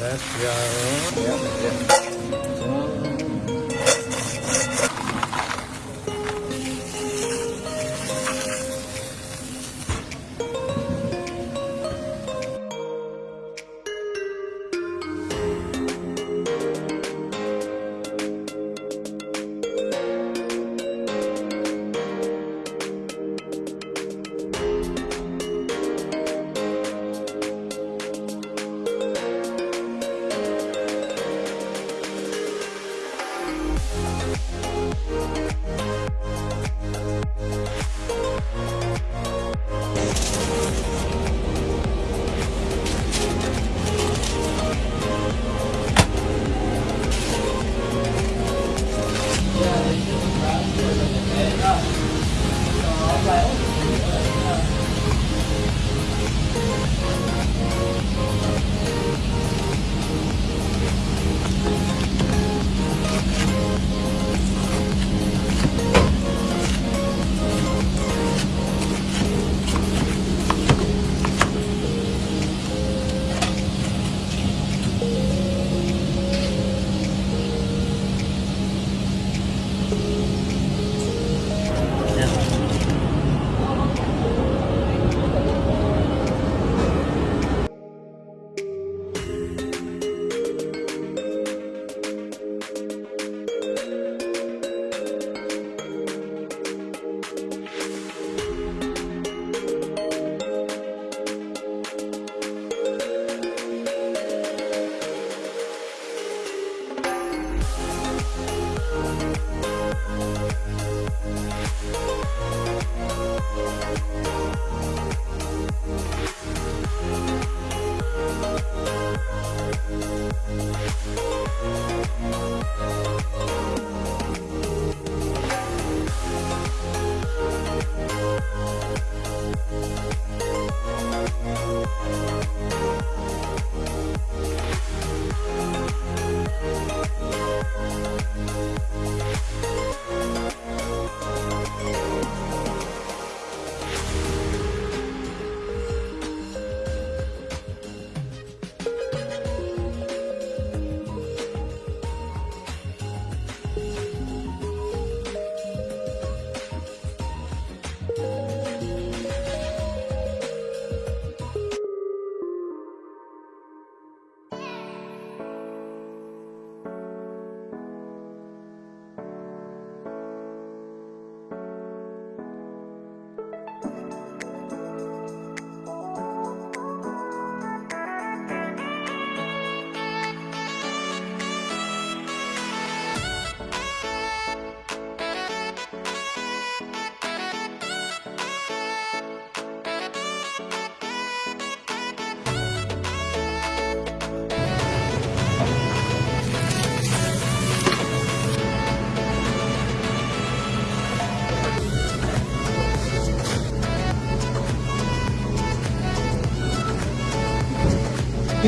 Let's go.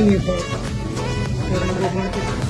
Po. Pero nag-market.